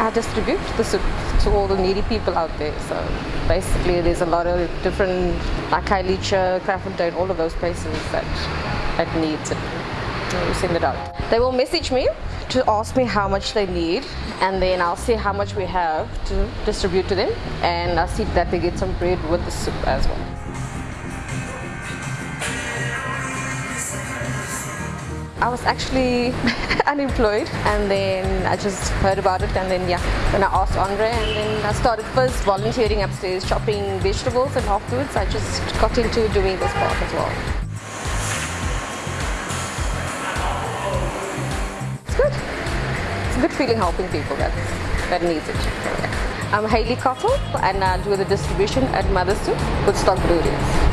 I distribute the soup to all the needy people out there. So basically there's a lot of different, like Khayelitsha, Kraaifontein, all of those places that, that needs it. We send it out. They will message me to ask me how much they need and then I'll see how much we have to distribute to them and I'll see that they get some bread with the soup as well. I was actually unemployed and then I just heard about it and then yeah, then I asked Andre and then I started first volunteering upstairs, chopping vegetables and afterwards I just got into doing this part as well. It's good. It's a good feeling helping people that, that needs it. I'm Hayley Cottle and I do the distribution at Mother's Soup with Stock Breweries.